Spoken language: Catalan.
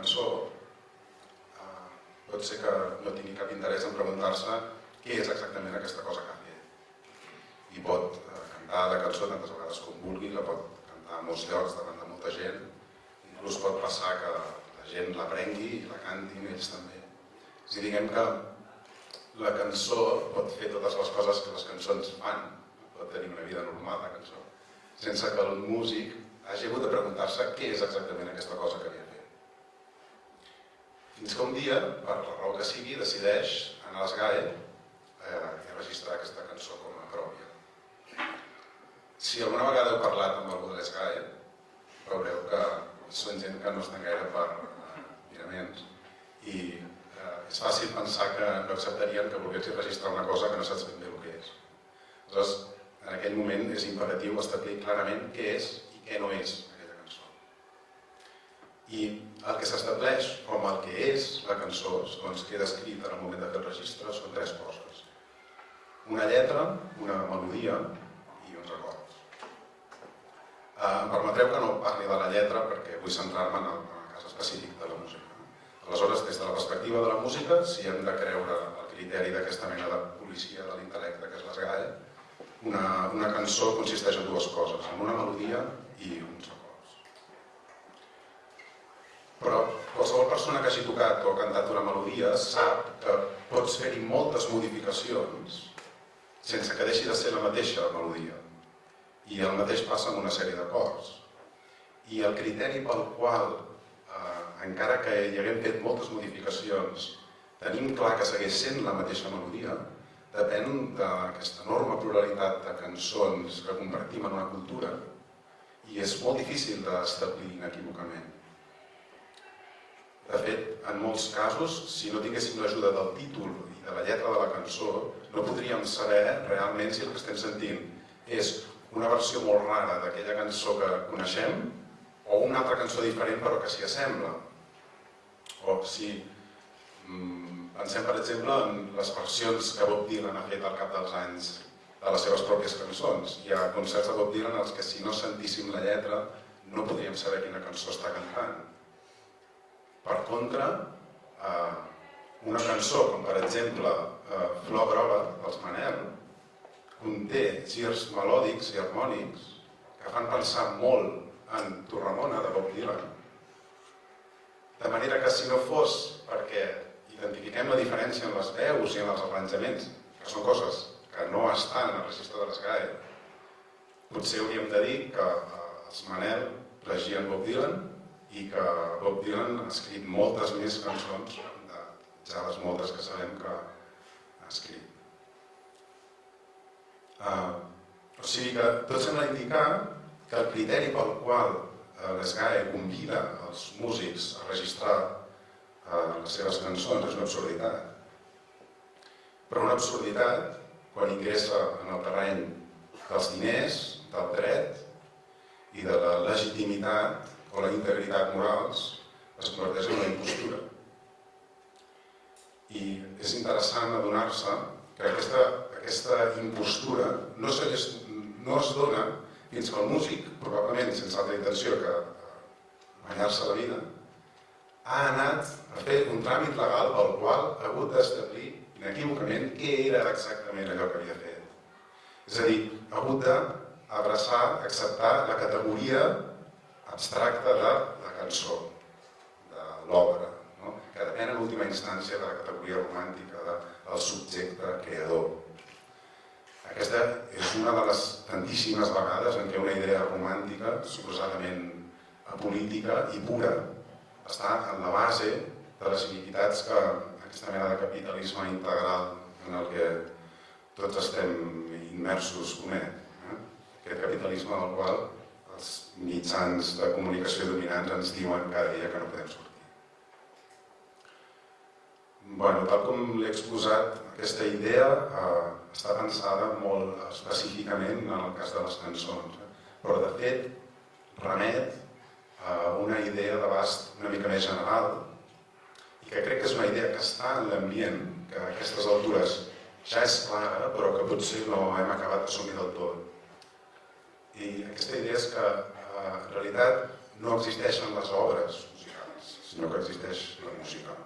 cançó eh, pot ser que no tingui cap interès en preguntar-se què és exactament aquesta cosa que ha. I pot eh, cantar la cançó tantes vegades com vulgui, la pot cantar a molts llocs davant de molta gent, inclús pot passar que la gent l'aprengui i la cantin ells també. És dir, diguem que la cançó pot fer totes les coses que les cançons fan, pot tenir una vida normal la cançó, sense que el músic hagi hagut de preguntar-se què és exactament aquesta cosa que havia. Fins que un dia, per la raó que sigui, decideix anar a l'ESGAE eh, i registrar aquesta cançó com a pròpia. Si alguna vegada heu parlat amb algú de l'ESGAE, veureu que són gent que no estan gaire per eh, miraments i eh, és fàcil pensar que no acceptarien que volguessin registrar una cosa que no saps ben bé el que és. Aleshores, en aquell moment és imperatiu establir clarament què és què no és. I el que s'estableix com el que és la cançó, segons queda escrit en el moment de fer el registre, són tres coses. Una lletra, una melodia i uns acords. Eh, em permetreu que no parli de la lletra perquè vull centrar-me en, el, en el cas específic de la música. Aleshores, des de la perspectiva de la música, si hem de creure el criteri d'aquesta mena de policia de l'intel·lecte que és l'esgall, una, una cançó consisteix en dues coses, en una melodia i uns acords. Però qualsevol persona que hagi tocat o cantat una melodia sap que pots fer-hi moltes modificacions sense que deixi de ser la mateixa melodia. I el mateix passa amb una sèrie d'acords. I el criteri pel qual, eh, encara que hi haguem fet moltes modificacions, tenim clar que segueix sent la mateixa melodia, depèn d'aquesta enorme pluralitat de cançons que compartim en una cultura i és molt difícil d'establir inequívocament. De fet, en molts casos, si no tinguéssim l'ajuda del títol i de la lletra de la cançó, no podríem saber realment si el que estem sentint és una versió molt rara d'aquella cançó que coneixem o una altra cançó diferent però que s'hi assembla. O si mm, pensem, per exemple, en les versions que Bob Dylan ha fet al cap dels anys de les seves pròpies cançons. Hi ha concerts de Bob Dylan els que si no sentíssim la lletra no podríem saber quina cançó està cantant. Per contra, eh, una cançó com per exemple eh, Flor groga dels Manel conté girs melòdics i harmònics que fan pensar molt en Tu Ramona de Bob Dylan. De manera que si no fos perquè identifiquem la diferència en les veus i en els arranjaments, que són coses que no estan al registre de l'ESGAE, potser hauríem de dir que eh, els Manel regien Bob Dylan i que Bob Dylan ha escrit moltes més cançons de ja les moltes que sabem que ha escrit. Uh, o sigui que tot sembla indicar que el criteri pel qual uh, l'ESGAE convida els músics a registrar uh, les seves cançons és una absurditat. Però una absurditat quan ingressa en el terreny dels diners, del dret i de la legitimitat o la integritat morals, es converteix en una impostura. I és interessant adonar-se que aquesta, aquesta impostura no, se, no es dona fins que el músic, probablement sense altra intenció que guanyar-se la vida, ha anat a fer un tràmit legal pel qual ha hagut d'establir inequívocament què era exactament allò que havia fet. És a dir, ha hagut d'abraçar, acceptar la categoria abstracta de la cançó, de l'obra, no? que depèn en última instància de la categoria romàntica del subjecte creador. Aquesta és una de les tantíssimes vegades en què una idea romàntica, suposadament apolítica i pura, està en la base de les iniquitats que aquesta mena de capitalisme integral en el que tots estem immersos comet. Eh? Aquest capitalisme del qual mitjans de comunicació dominants ens diuen cada dia que no podem sortir. Bueno, tal com l'he exposat, aquesta idea eh, està pensada molt específicament en el cas de les cançons, eh? però de fet remet a una idea d'abast una mica més general que crec que és una idea que està en l'ambient, que a aquestes altures ja és clara, però que potser no hem acabat d'assumir del tot. I aquesta idea és que en realitat no existeixen les obres musicals, sinó que existeix la música.